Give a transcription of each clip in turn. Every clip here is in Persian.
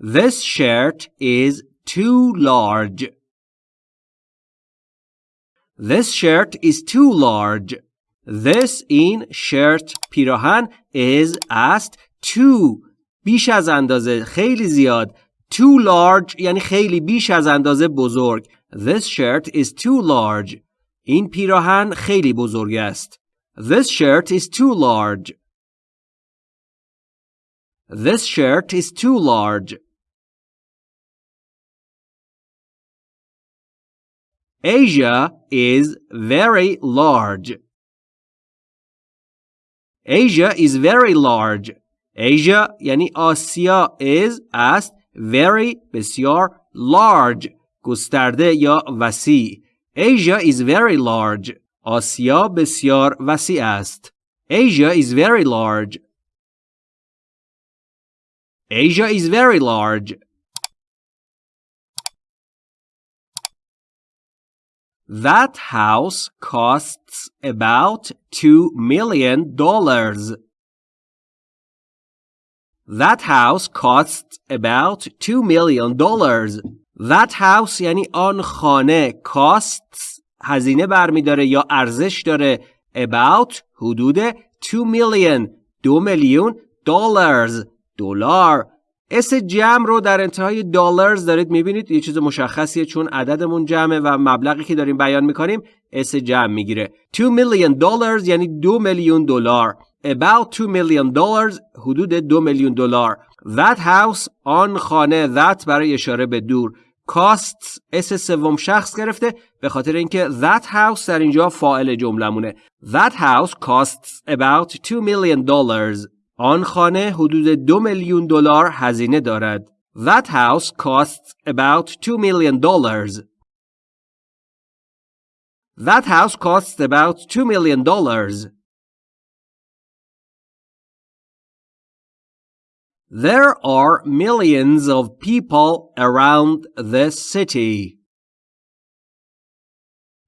This shirt is too large. This shirt is too large. This این shirt پیراهن is است too بیش از اندازه خیلی زیاد too large یعنی خیلی بیش از اندازه بزرگ This shirt is too large این پیراهن خیلی بزرگ است This shirt is too large This shirt is too large Asia is very large. Asia is very large. Asia یعنی آسیا is است very بسیار large گسترده یا وسیع Asia is very large آسیا بسیار وسیع است Asia is very large Asia is very large That house costs about two million dollars. That house costs about two million dollars. That house یعنی آن خانه costs هزینه برمیداره یا ارزش داره about حدود 2 million دو میلیون dollars دلار s جمع رو در انتهای dollars دارید می‌بینید. یه چیز مشخصیه چون عددمون جمعه و مبلغی که داریم بیان می‌کنیم s جمع می‌گیره. 2 million dollar یعنی دو میلیون دلار. about 2 million dollars حدود دو میلیون دلار. that house آن خانه that برای اشاره به دور. costs s سوم شخص گرفته به خاطر اینکه that house در اینجا فاعل جملمونه that house costs about 2 million dollars آن خانه حدود دو میلیون دلار هزینه دارد. That house costs about two million dollars. That house costs about two million dollars. There are millions of people around this city.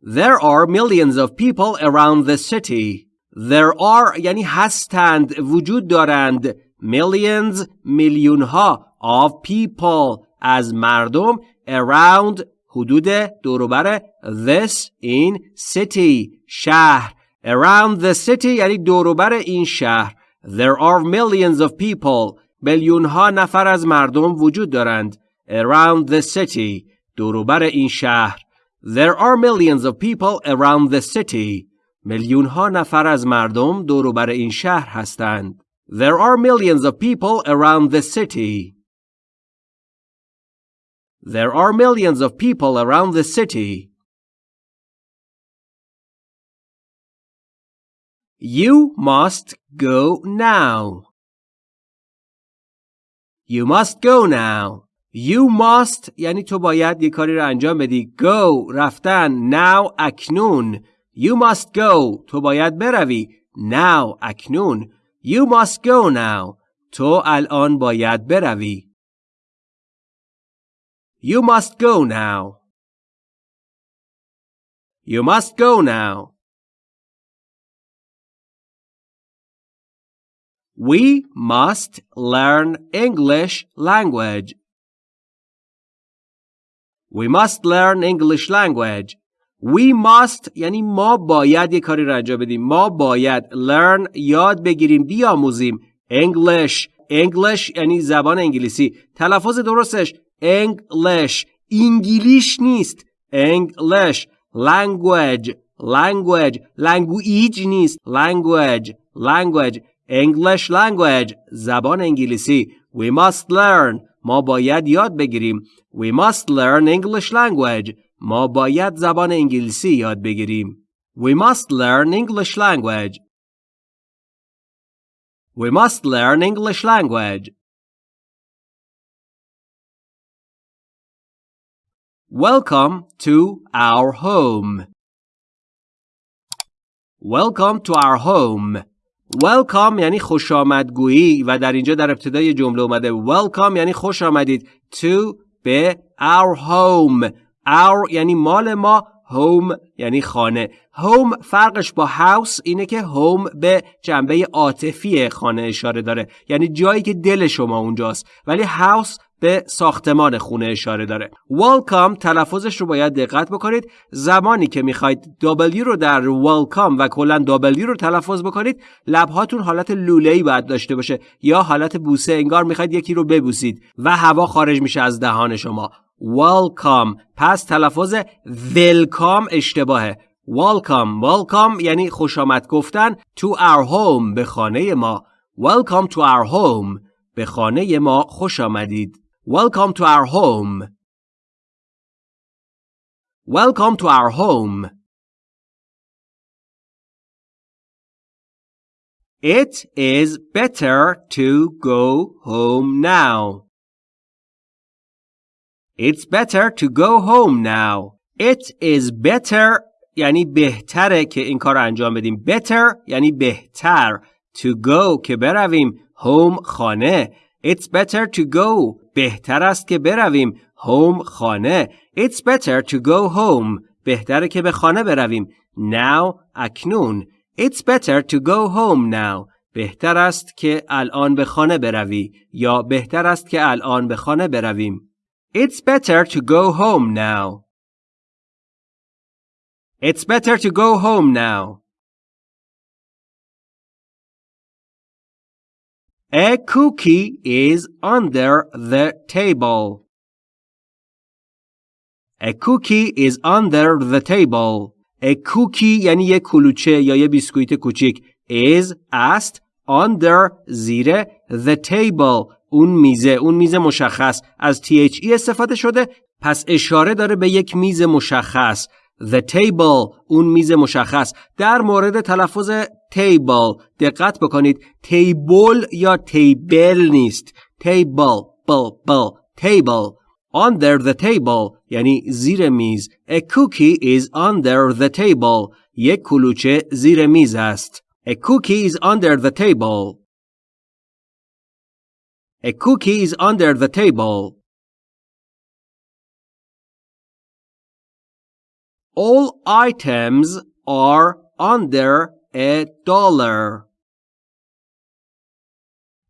There are millions of people around the city. There are یعنی هستند وجود دارند millions میلیون ها of people از مردم around حدود دوروبر this in city شهر around the city یعنی دوروبر این شهر there are millions of people میلیون ها نفر از مردم وجود دارند around the city دوروبر این شهر there are millions of people around the city میلیون ها نفر از مردم دور بر این شهر هستند. There are millions of people around the city. There are millions of people around the city. You must go now. You must go now. You must یعنی تو باید یه کاری رو انجام بدی. Go رفتن. Now اکنون. You must go. تو باید بروی. Now. اکنون. You must go now. تو الان باید بروی. You must go now. You must go now. We must learn English language. We must learn English language. We must یعنی ما باید یه کاری رو انجام بدیم ما باید learn یاد بگیریم بیاموزیم English English یعنی زبان انگلیسی تلفظ درستش English انگلیش نیست English language language language نیست language language English language زبان انگلیسی We must learn ما باید یاد بگیریم We must learn English language ما باید زبان انگلیسی یاد بگیریم. We must learn English language. We must learn English language. Welcome to our home. Welcome to our home. Welcome یعنی خوش آمدگویی و در اینجا در ابتدای جمله اومده Welcome یعنی خوش آمدید to به our home our یعنی مال ما home یعنی خانه. Home فرقش با house اینه که home به جنبه عاطفی خانه اشاره داره. یعنی جایی که دل شما اونجاست ولی house به ساختمان خونه اشاره داره. Welcome تلفظش رو باید دقت بکنید. زمانی که می‌خواید W رو در welcome و کلا W رو تلفظ بکنید لبهاتون حالت لوله ای باید داشته باشه یا حالت بوسه انگار می‌خواید یکی رو ببوسید و هوا خارج میشه از دهان شما. Welcome پس تلفظ welcome اشتباهه welcome welcome یعنی خوش آمد گفتن to our home به خانه ما welcome to our home به خانه ما خوش آمدید welcome to our home welcome to our home It is better to go home now. It's better to go home now. It is better یعنی بهتره که این کار انجام بدیم. Better یعنی بهتر. To go که برویم. Home خانه. It's better to go. بهتر است که برویم. Home خانه. It's better to go home. بهتره که به خانه برویم. Now اکنون. It's better to go home now. بهتر است که الان به خانه بروی یا بهتر است که الان به خانه برویم. It's better to go home now. It's better to go home now. A cookie is under the table. A cookie is under the table. A cookie یعنی یه کلوچه یا یه بیسکویت کوچیک is است under زیر the table اون میزه اون میز مشخص. از THE استفاده شده پس اشاره داره به یک میز مشخص. The table اون میز مشخص. در مورد تلفظ table دقت بکنید. Table یا table نیست. Table بل بل table. Under the table یعنی زیر میز. A cookie is under the table. یک کلوچه زیر میز است. A cookie is under the table. a cookie is under the table All items are under a dollar.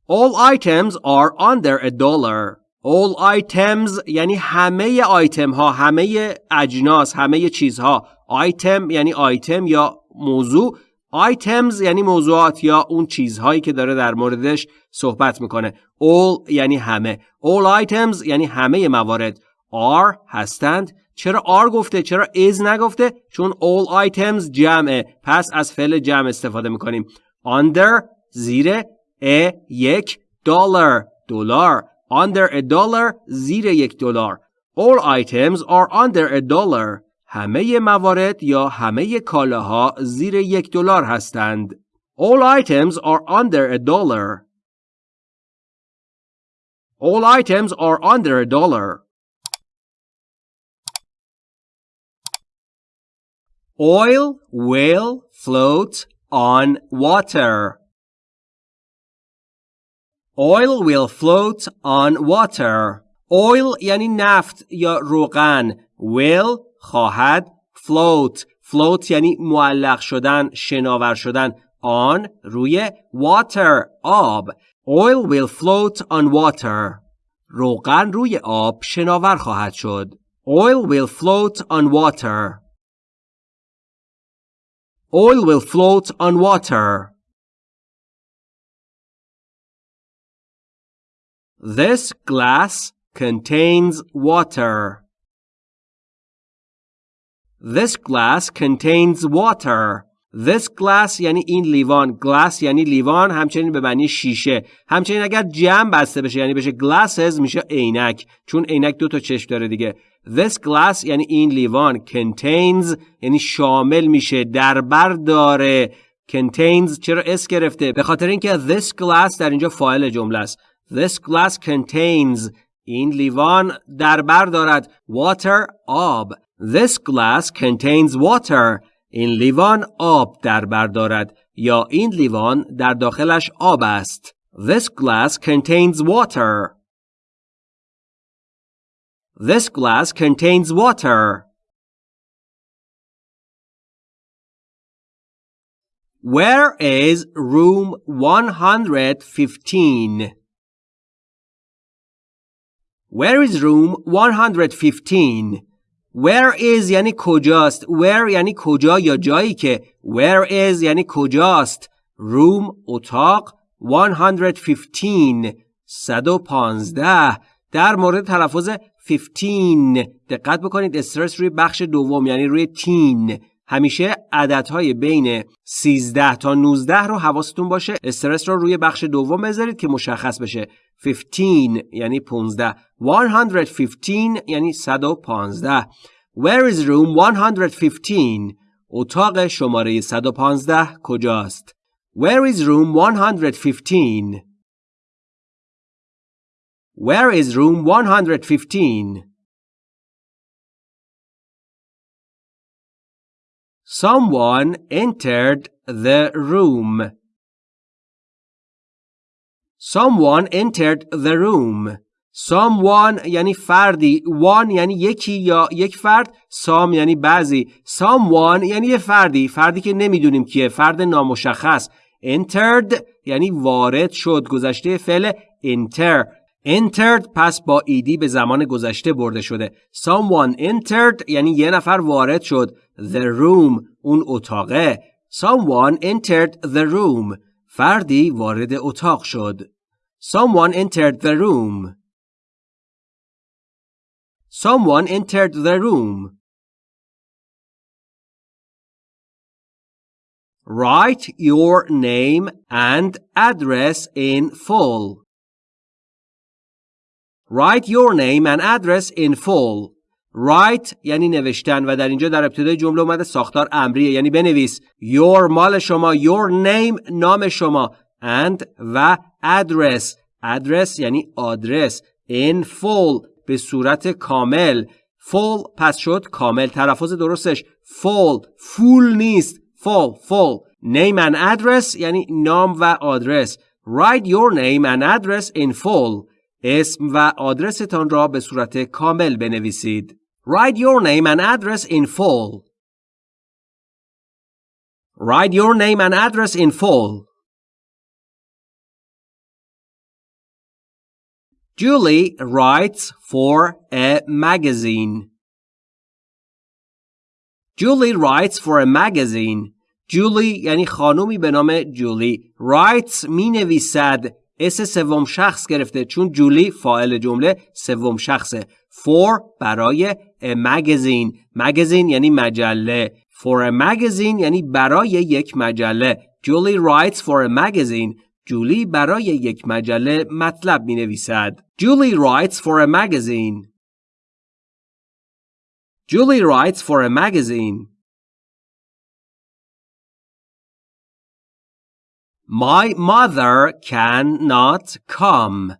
All items are under a dollar. All items یعنی همه آیتم ها همه اجناس همه چیزها آیتم یعنی آیتم یا موضوع items یعنی موضوعات یا اون چیزهایی که داره در موردش صحبت می‌کنه. All یعنی همه. All items یعنی همه موارد. Are هستند. چرا آر گفته؟ چرا is نگفته؟ چون all items جمعه. پس از فعل جمع استفاده می‌کنیم. Under زیر a یک دلار دلار under a dollar زیر یک دلار all items are under a dollar. همه موارد یا همه کالاها زیر یک دلار هستند all items are under a dollar all items are under a dollar Oil will float on water. Oil will float on water. Oil یعنی نفت یا روغن. Will خواهد float. Float یعنی معلق شدن، شناور شدن. On روی water آب. Oil will float on water. روغن روی آب شناور خواهد شد. Oil will float on water. Oil will float on water. This glass contains water. This glass contains water. This glass یعنی این لیوان. Glass یعنی لیوان همچنین به معنی شیشه. همچنین اگر جمع بسته بشه یعنی بشه glasses میشه عینک. چون عینک دو تا چشم داره دیگه. This glass یعنی این لیوان contains یعنی شامل میشه در بر داره. Contains چرا اس گرفته؟ به خاطر اینکه this glass در اینجا فاعل جمله است. This glass contains. این لیوان در بر دارد. Water آب. This glass contains water این لیوان آب در بر دارد یا این لیوان در داخلش آب است This glass contains water This glass contains water. Where is room 115? Where is room 115 Where is یعنی کجاست? Where یعنی کجا یا جایی که Where is یعنی کجاست؟ Room اتاق 115 115 در مورد تلفظ 15 دقت بکنید. استرس روی بخش دوم یعنی روی تین. همیشه عددهای بین 13 تا 19 رو حواستون باشه. استرس رو روی بخش دوم بذارید که مشخص بشه. 15 یعنی 15 115 یعنی 115 Where is room 115 اتاق شماره 115 کجاست؟ Where is room 115 Where is room 115 Someone entered the room. Someone entered the room. Someone یعنی فردی. One یعنی یکی یا یک فرد. Some یعنی بعضی. Someone یعنی یه فردی. فردی که نمی‌دونیم کیه. فرد نامشخص. Entered یعنی وارد شد. گذشته فعل enter. Entered پس با ایدی به زمان گذشته برده شده. Someone entered یعنی یه نفر وارد شد. the room اون اتاقه someone entered the room فردی وارد اتاق شد someone entered the room someone entered the room Write your name and address in full. Write your name and address in full. Write یعنی نوشتن و در اینجا در ابتدای جمله اومده ساختار امریه یعنی بنویس. Your مال شما your name نام شما and و address. Address یعنی آدرس. In full به صورت کامل. Full پس شد کامل. تلفظ درستش. Full. Full نیست. Full full. Name and address یعنی نام و آدرس. Write your name and address in full. اسم و آدرستان را به صورت کامل بنویسید. Write your name and address in full. Write your name and address in full. Julie writes for a magazine. Julie writes for a magazine. Julie یعنی خانومی به نام جولی. Writes می نویسد اس سوم شخص گرفته چون جولی فاعل جمله سوم شخصه for برای magazine. Magazine یعنی مجله. For a magazine یعنی برای یک مجله. جولی writes for a magazine. جولی برای یک مجله مطلب می نویسد جولی writes for a magazine. Julie writes for a magazine. My mother cannot come.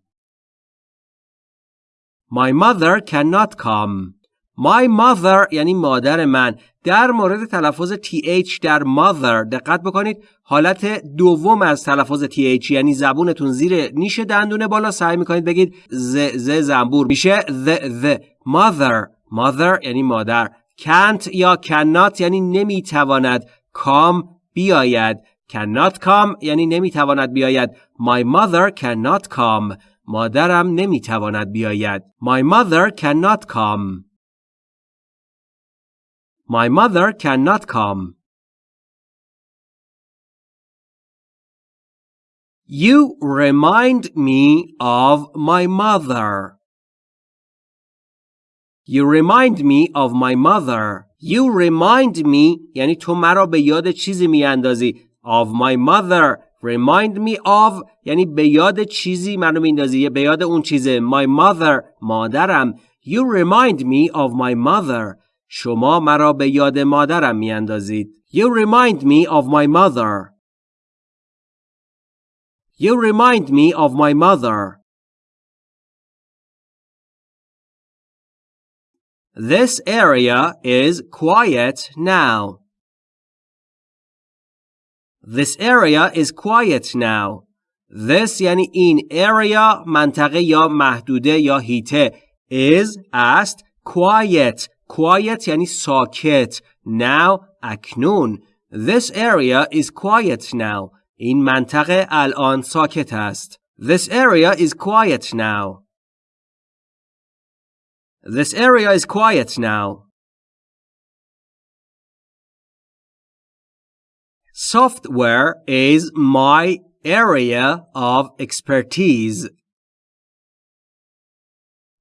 My mother cannot come. My mother یعنی مادر من. در مورد تلفظ th در mother دقت بکنید حالت دوم از تلفظ th یعنی زبونتون زیر نیش دندونه بالا سعی می‌کنید بگید ز ز زنبور. میشه the the mother mother یعنی مادر. Can't یا cannot یعنی نمی‌تواند come بیاید. Cannot come یعنی نمی‌تواند بیاید My mother cannot come مادرم نمی‌تواند بیاید My mother cannot come My mother cannot come You remind me of my mother. You remind me of my mother. You remind me یعنی تو مرا به یاد چیزی میاندازی. of my mother remind me of یعنی به یاد چیزی منو میندازی به یاد اون چیزه my mother مادرم you remind me of my mother شما مرا به یاد مادرم میاندازید you remind me of my mother you remind me of my mother This area is quiet now. This area is quiet now. This یعنی این area منطقه یا محدوده یا هیته is است quiet quiet یعنی ساکت now اکنون This area is quiet now. این منطقه الان ساکت است. This area is quiet now. This area is quiet now. Software is my area of expertise.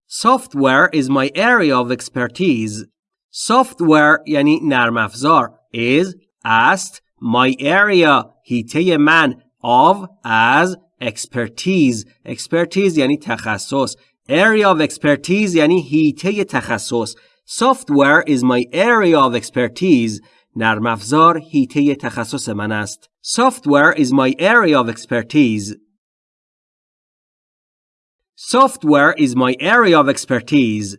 Software is my area of expertise. Software یعنی نرم افزار is است my area هیته من of as expertise expertise یعنی تخصص area of expertise یعنی هیته تخصص software is my area of expertise نرم افزار هیته تخصص من است software is my area of expertise software is my area of expertise